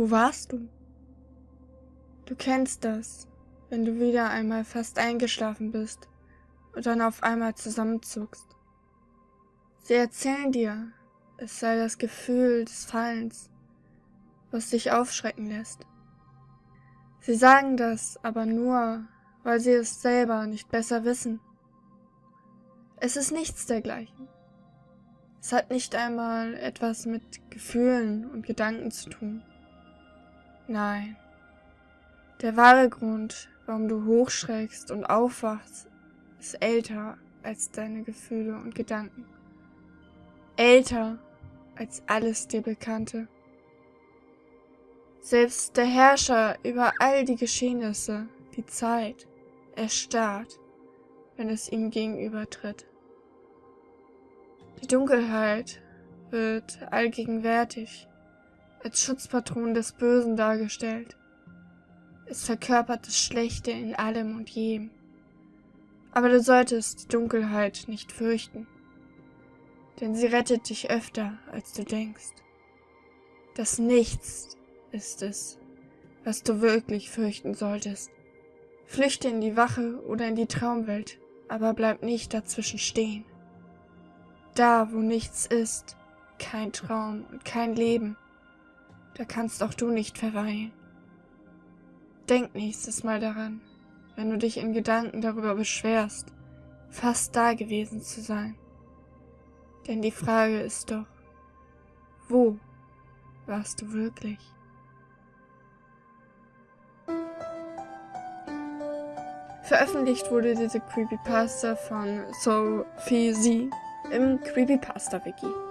Wo warst du? Du kennst das, wenn du wieder einmal fast eingeschlafen bist und dann auf einmal zusammenzuckst. Sie erzählen dir, es sei das Gefühl des Fallens, was dich aufschrecken lässt. Sie sagen das aber nur, weil sie es selber nicht besser wissen. Es ist nichts dergleichen. Es hat nicht einmal etwas mit Gefühlen und Gedanken zu tun. Nein. Der wahre Grund, warum du hochschreckst und aufwachst, ist älter als deine Gefühle und Gedanken. Älter als alles dir Bekannte. Selbst der Herrscher über all die Geschehnisse, die Zeit, erstarrt, wenn es ihm gegenübertritt. Die Dunkelheit wird allgegenwärtig, als Schutzpatron des Bösen dargestellt. Es verkörpert das Schlechte in allem und jedem. Aber du solltest die Dunkelheit nicht fürchten, denn sie rettet dich öfter, als du denkst. Das Nichts ist es, was du wirklich fürchten solltest. Flüchte in die Wache oder in die Traumwelt, aber bleib nicht dazwischen stehen. Da, wo nichts ist, kein Traum und kein Leben, da kannst auch du nicht verweilen. Denk nächstes Mal daran, wenn du dich in Gedanken darüber beschwerst, fast da gewesen zu sein. Denn die Frage ist doch, wo warst du wirklich? Veröffentlicht wurde diese Creepypasta von Sophie Z im Creepypasta Wiki.